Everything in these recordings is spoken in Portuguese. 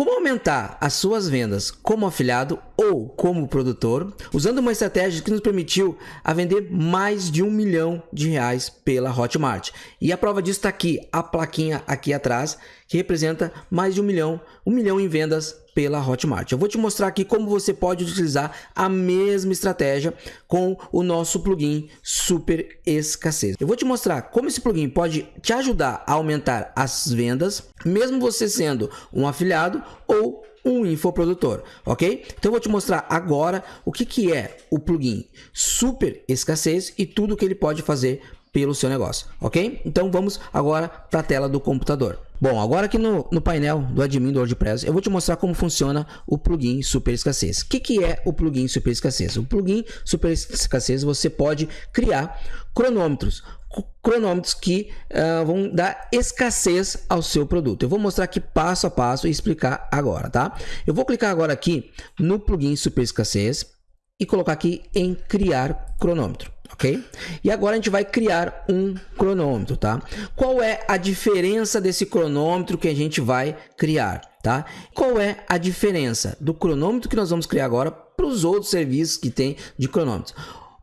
Como aumentar as suas vendas como afiliado ou como produtor, usando uma estratégia que nos permitiu a vender mais de um milhão de reais pela Hotmart. E a prova disso está aqui, a plaquinha aqui atrás, que representa mais de um milhão, um milhão em vendas pela Hotmart. Eu vou te mostrar aqui como você pode utilizar a mesma estratégia com o nosso plugin Super Escassez. Eu vou te mostrar como esse plugin pode te ajudar a aumentar as vendas, mesmo você sendo um afiliado ou um infoprodutor, ok? Então eu vou te mostrar agora o que, que é o plugin Super Escassez e tudo que ele pode fazer pelo seu negócio, ok? Então vamos agora para a tela do computador. Bom, agora aqui no, no painel do admin do WordPress, eu vou te mostrar como funciona o plugin Super Escassez. O que, que é o plugin Super Escassez? O plugin Super Escassez você pode criar cronômetros, cronômetros que uh, vão dar escassez ao seu produto. Eu vou mostrar aqui passo a passo e explicar agora, tá? Eu vou clicar agora aqui no plugin Super Escassez e colocar aqui em criar cronômetro ok? E agora a gente vai criar um cronômetro, tá? Qual é a diferença desse cronômetro que a gente vai criar, tá? Qual é a diferença do cronômetro que nós vamos criar agora para os outros serviços que tem de cronômetros?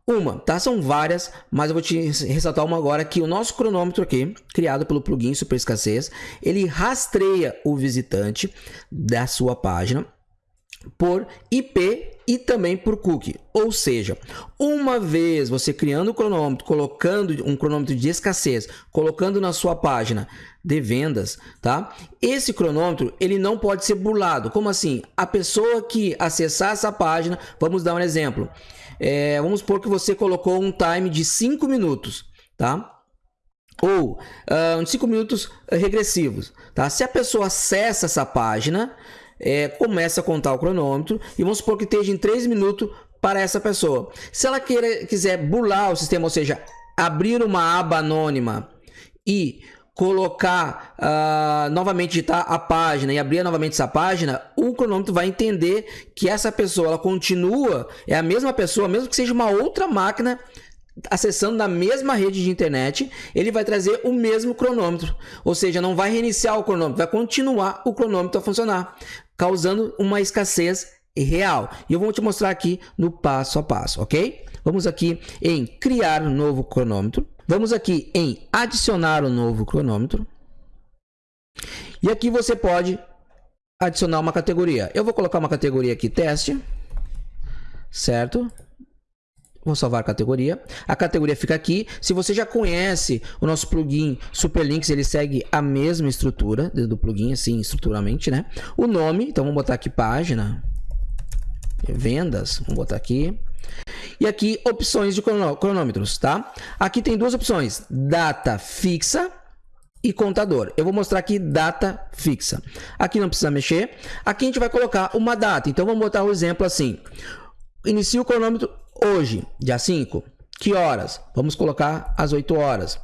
Uma, tá? São várias, mas eu vou te ressaltar uma agora que o nosso cronômetro aqui, criado pelo plugin Super Escassez, ele rastreia o visitante da sua página por IP e também por cookie. Ou seja, uma vez você criando o cronômetro, colocando um cronômetro de escassez, colocando na sua página de vendas, tá? Esse cronômetro, ele não pode ser burlado. Como assim? A pessoa que acessar essa página, vamos dar um exemplo. É, vamos supor que você colocou um time de 5 minutos, tá? Ou uh, 5 minutos regressivos, tá? Se a pessoa acessa essa página, é, começa a contar o cronômetro e vamos supor que esteja em 3 minutos para essa pessoa. Se ela queira, quiser burlar o sistema, ou seja, abrir uma aba anônima e colocar uh, novamente digitar a página e abrir novamente essa página, o cronômetro vai entender que essa pessoa ela continua, é a mesma pessoa, mesmo que seja uma outra máquina acessando na mesma rede de internet, ele vai trazer o mesmo cronômetro. Ou seja, não vai reiniciar o cronômetro, vai continuar o cronômetro a funcionar, causando uma escassez real. E eu vou te mostrar aqui no passo a passo, ok? Vamos aqui em criar um novo cronômetro. Vamos aqui em adicionar um novo cronômetro. E aqui você pode adicionar uma categoria. Eu vou colocar uma categoria aqui, teste. Certo? Vou salvar a categoria. A categoria fica aqui. Se você já conhece o nosso plugin Superlinks, ele segue a mesma estrutura do plugin, assim, estruturalmente, né? O nome, então vamos botar aqui página, vendas, vamos botar aqui. E aqui opções de cronômetros, tá? Aqui tem duas opções, data fixa e contador. Eu vou mostrar aqui data fixa. Aqui não precisa mexer. Aqui a gente vai colocar uma data. Então vamos botar o um exemplo assim. Inicia o cronômetro Hoje, dia 5, que horas? Vamos colocar às 8 horas.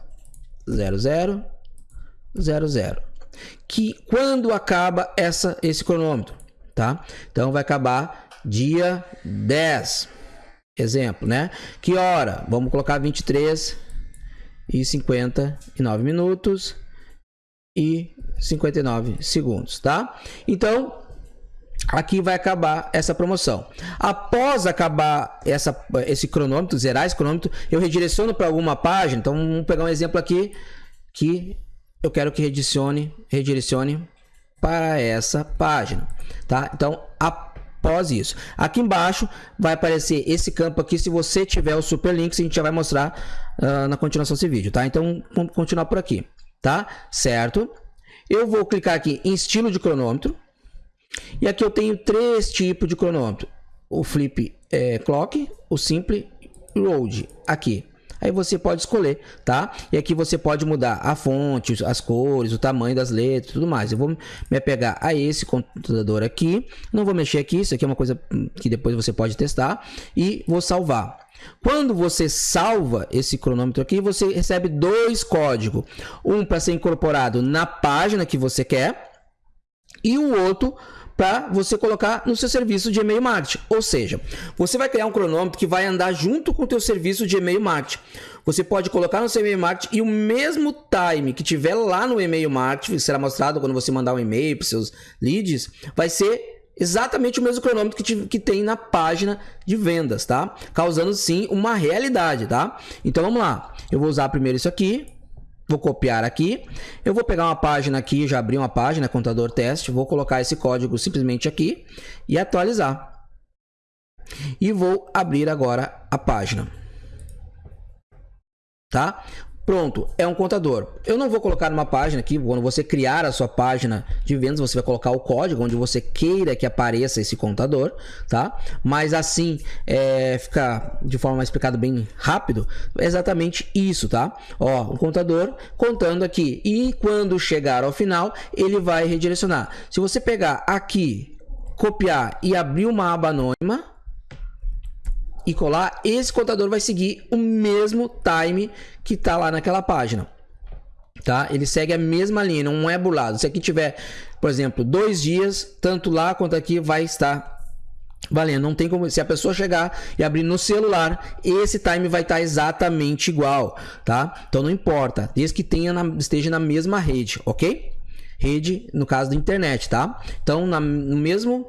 00 00. Que quando acaba essa esse cronômetro, tá? Então vai acabar dia 10. Exemplo, né? Que hora? Vamos colocar 23 e 59 minutos e 59 segundos, tá? Então, aqui vai acabar essa promoção. Após acabar essa, esse cronômetro, zerar esse cronômetro, eu redireciono para alguma página. Então, vamos pegar um exemplo aqui que eu quero que redirecione, redirecione para essa página, tá? Então, após isso, aqui embaixo vai aparecer esse campo aqui. Se você tiver o super link, a gente já vai mostrar uh, na continuação desse vídeo, tá? Então, vamos continuar por aqui, tá? Certo? Eu vou clicar aqui em estilo de cronômetro e aqui eu tenho três tipos de cronômetro. O flip é, clock, o simple load aqui. Aí você pode escolher, tá? E aqui você pode mudar a fonte, as cores, o tamanho das letras, tudo mais. Eu vou me apegar a esse computador aqui. Não vou mexer aqui, isso aqui é uma coisa que depois você pode testar. E vou salvar. Quando você salva esse cronômetro aqui, você recebe dois códigos. Um para ser incorporado na página que você quer e o outro para você colocar no seu serviço de e-mail marketing. Ou seja, você vai criar um cronômetro que vai andar junto com o teu serviço de e-mail marketing. Você pode colocar no seu e-mail marketing e o mesmo time que tiver lá no e-mail marketing, será mostrado quando você mandar um e-mail para seus leads, vai ser exatamente o mesmo cronômetro que, te, que tem na página de vendas, tá? Causando sim uma realidade, tá? Então vamos lá. Eu vou usar primeiro isso aqui. Vou copiar aqui. Eu vou pegar uma página aqui, já abri uma página, contador teste. Vou colocar esse código simplesmente aqui e atualizar. E vou abrir agora a página. Tá? Pronto, é um contador. Eu não vou colocar numa página aqui, quando você criar a sua página de vendas, você vai colocar o código onde você queira que apareça esse contador, tá? Mas assim, é, fica de forma explicada bem rápido, é exatamente isso, tá? Ó, o contador contando aqui. E quando chegar ao final, ele vai redirecionar. Se você pegar aqui, copiar e abrir uma aba anônima, e colar, esse contador vai seguir o mesmo time que está lá naquela página. Tá? Ele segue a mesma linha, não é burlado. Se aqui tiver, por exemplo, dois dias, tanto lá quanto aqui vai estar valendo. Não tem como, se a pessoa chegar e abrir no celular, esse time vai estar exatamente igual, tá? Então não importa, desde que tenha na, esteja na mesma rede, ok? Rede, no caso da internet, tá? Então, na, no mesmo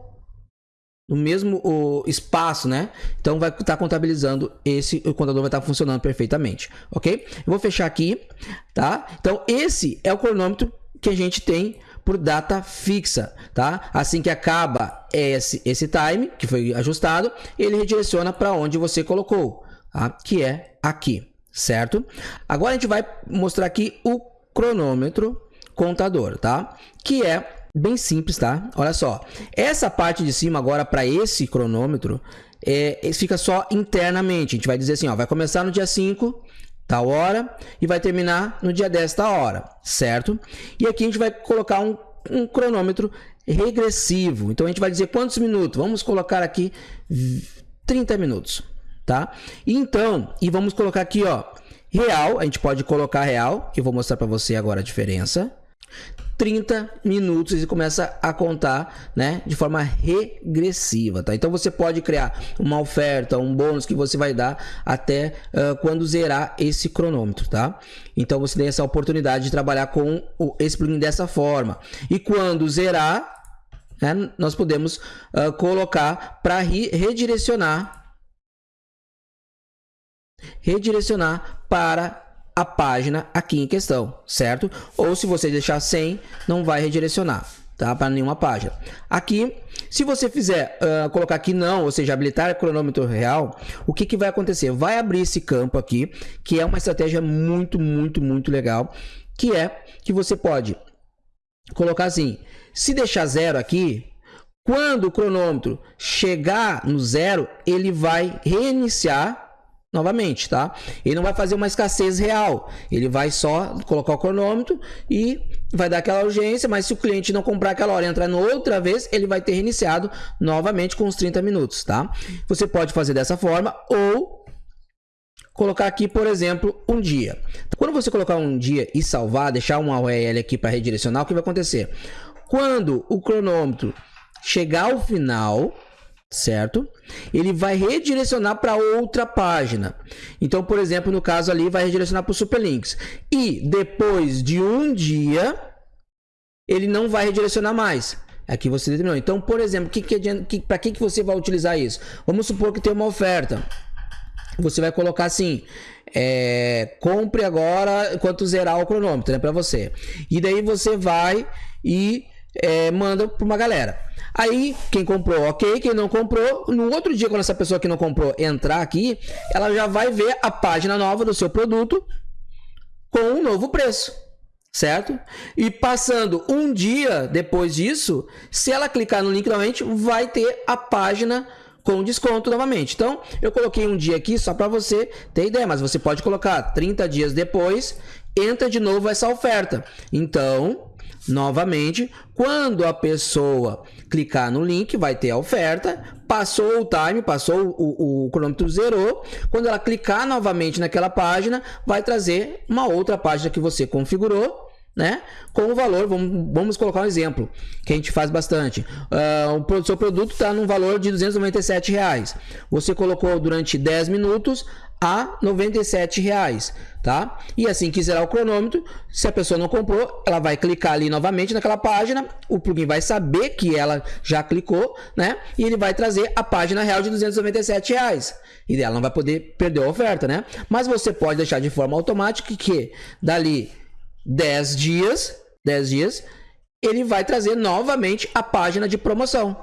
no mesmo o espaço, né? Então vai estar tá contabilizando esse, o contador vai estar tá funcionando perfeitamente, ok? Eu vou fechar aqui, tá? Então esse é o cronômetro que a gente tem por data fixa, tá? Assim que acaba esse, esse time que foi ajustado, ele redireciona para onde você colocou, tá? Que é aqui, certo? Agora a gente vai mostrar aqui o cronômetro contador, tá? Que é bem simples, tá? Olha só. Essa parte de cima agora para esse cronômetro é, fica só internamente. A gente vai dizer assim, ó, vai começar no dia 5, tal hora, e vai terminar no dia 10, tal hora, certo? E aqui a gente vai colocar um, um cronômetro regressivo. Então a gente vai dizer quantos minutos? Vamos colocar aqui 30 minutos, tá? Então, e vamos colocar aqui, ó, real, a gente pode colocar real, eu vou mostrar para você agora a diferença. 30 minutos e começa a contar, né, de forma regressiva, tá? Então você pode criar uma oferta, um bônus que você vai dar até uh, quando zerar esse cronômetro, tá? Então você tem essa oportunidade de trabalhar com o, esse plugin dessa forma. E quando zerar, né, nós podemos uh, colocar para redirecionar redirecionar para a página aqui em questão, certo? Ou se você deixar sem, não vai redirecionar, tá? Para nenhuma página. Aqui, se você fizer, uh, colocar aqui não, ou seja, habilitar cronômetro real, o que, que vai acontecer? Vai abrir esse campo aqui, que é uma estratégia muito, muito, muito legal, que é que você pode colocar assim, se deixar zero aqui, quando o cronômetro chegar no zero, ele vai reiniciar novamente, tá? Ele não vai fazer uma escassez real, ele vai só colocar o cronômetro e vai dar aquela urgência, mas se o cliente não comprar aquela hora e entrar no outra vez, ele vai ter reiniciado novamente com os 30 minutos, tá? Você pode fazer dessa forma ou colocar aqui, por exemplo, um dia. Quando você colocar um dia e salvar, deixar uma URL aqui para redirecionar, o que vai acontecer? Quando o cronômetro chegar ao final, certo? Ele vai redirecionar para outra página. Então, por exemplo, no caso ali, vai redirecionar para o Superlinks. E depois de um dia, ele não vai redirecionar mais. Aqui você determinou. Então, por exemplo, que, que, para que, que você vai utilizar isso? Vamos supor que tem uma oferta. Você vai colocar assim, é, compre agora enquanto zerar o cronômetro, né, para você. E daí você vai e é, manda para uma galera. Aí, quem comprou, ok. Quem não comprou, no outro dia, quando essa pessoa que não comprou entrar aqui, ela já vai ver a página nova do seu produto com um novo preço, certo? E passando um dia depois disso, se ela clicar no link novamente, vai ter a página com desconto novamente. Então, eu coloquei um dia aqui só para você ter ideia, mas você pode colocar 30 dias depois, entra de novo essa oferta. Então, Novamente, quando a pessoa clicar no link, vai ter a oferta, passou o time, passou o, o, cronômetro zerou. Quando ela clicar novamente naquela página, vai trazer uma outra página que você configurou né? Com o valor, vamos, vamos colocar um exemplo que a gente faz bastante. Uh, o seu produto está num valor de 297 reais. Você colocou durante 10 minutos a 97 reais, tá? E assim que zerar o cronômetro, se a pessoa não comprou, ela vai clicar ali novamente naquela página, o plugin vai saber que ela já clicou, né? E ele vai trazer a página real de 297 reais. E ela não vai poder perder a oferta, né? Mas você pode deixar de forma automática que dali 10 dias, 10 dias, ele vai trazer novamente a página de promoção.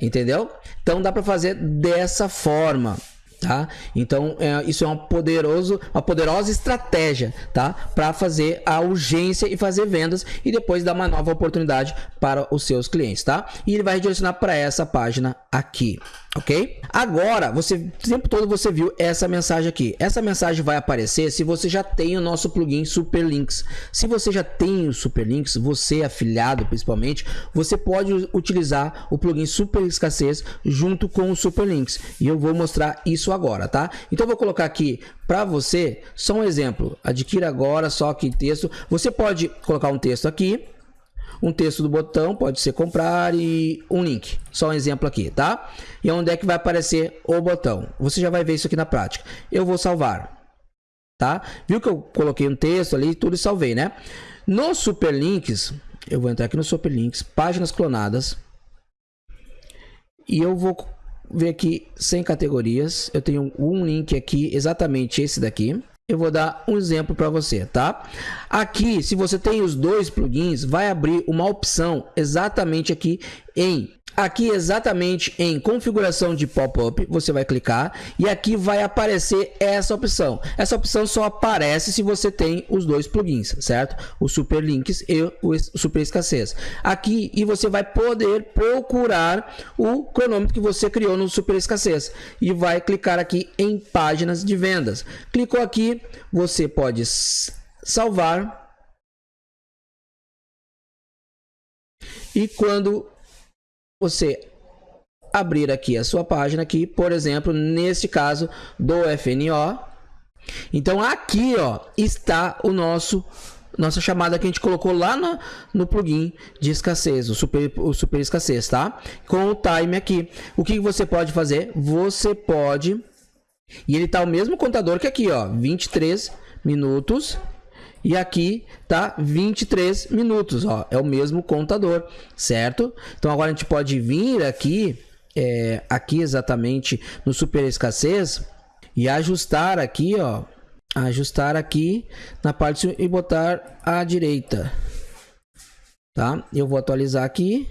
Entendeu? Então dá para fazer dessa forma. Tá? Então, é, isso é uma, poderoso, uma poderosa estratégia tá? para fazer a urgência e fazer vendas e depois dar uma nova oportunidade para os seus clientes. Tá? E ele vai direcionar para essa página aqui ok? Agora, você o tempo todo você viu essa mensagem aqui. Essa mensagem vai aparecer se você já tem o nosso plugin Superlinks. Se você já tem o Superlinks, você afiliado principalmente, você pode utilizar o plugin Super Escassez junto com o Superlinks. E eu vou mostrar isso agora, tá? Então eu vou colocar aqui para você só um exemplo. Adquira agora só que texto. Você pode colocar um texto aqui um texto do botão, pode ser comprar e um link. Só um exemplo aqui, tá? E onde é que vai aparecer o botão? Você já vai ver isso aqui na prática. Eu vou salvar, tá? Viu que eu coloquei um texto ali, tudo e salvei, né? No Superlinks, eu vou entrar aqui no Superlinks, páginas clonadas. E eu vou ver aqui sem categorias. Eu tenho um link aqui, exatamente esse daqui eu vou dar um exemplo para você, tá? Aqui, se você tem os dois plugins, vai abrir uma opção exatamente aqui em Aqui exatamente em configuração de pop-up, você vai clicar e aqui vai aparecer essa opção. Essa opção só aparece se você tem os dois plugins, certo? O Super Links e o Super Escassez. Aqui e você vai poder procurar o cronômetro que você criou no Super Escassez e vai clicar aqui em páginas de vendas. Clicou aqui, você pode salvar e quando você abrir aqui a sua página aqui, por exemplo, neste caso do FNO. Então aqui, ó, está o nosso nossa chamada que a gente colocou lá no, plugin de escassez, o super, o super escassez, tá? Com o time aqui. O que você pode fazer? Você pode e ele tá o mesmo contador que aqui, ó, 23 minutos e aqui tá 23 minutos, ó, é o mesmo contador, certo? Então agora a gente pode vir aqui, é, aqui exatamente no super escassez e ajustar aqui, ó, ajustar aqui na parte e botar à direita, tá? Eu vou atualizar aqui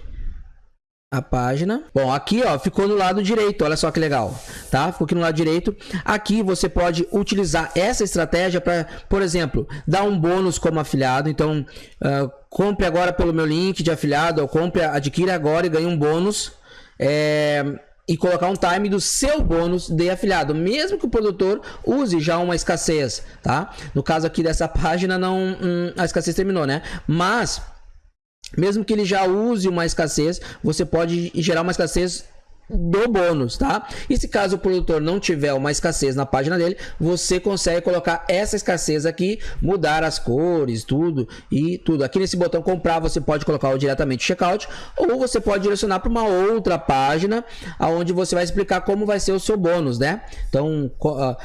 a página. Bom, aqui ó, ficou no lado direito, olha só que legal, tá? Ficou aqui no lado direito. Aqui você pode utilizar essa estratégia para, por exemplo, dar um bônus como afiliado. Então, uh, compre agora pelo meu link de afiliado, ou compre, adquira agora e ganhe um bônus. É, e colocar um time do seu bônus de afiliado, mesmo que o produtor use já uma escassez, tá? No caso aqui dessa página, não hum, a escassez terminou, né? Mas mesmo que ele já use uma escassez, você pode gerar uma escassez do bônus, tá? E se caso o produtor não tiver uma escassez na página dele, você consegue colocar essa escassez aqui, mudar as cores, tudo e tudo. Aqui nesse botão comprar, você pode colocar diretamente checkout ou você pode direcionar para uma outra página aonde você vai explicar como vai ser o seu bônus, né? Então, uh,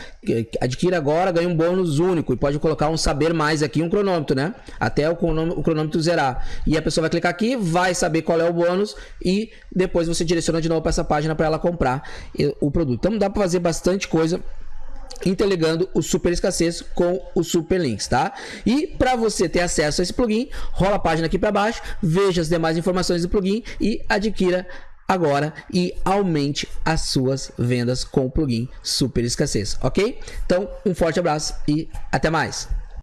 adquira agora, ganha um bônus único e pode colocar um saber mais aqui, um cronômetro, né? Até o cronômetro zerar. E a pessoa vai clicar aqui, vai saber qual é o bônus e depois você direciona de novo para essa página para ela comprar o produto. Então dá para fazer bastante coisa interligando o super escassez com o super links, tá? E para você ter acesso a esse plugin, rola a página aqui para baixo, veja as demais informações do plugin e adquira agora e aumente as suas vendas com o plugin super escassez, ok? Então, um forte abraço e até mais!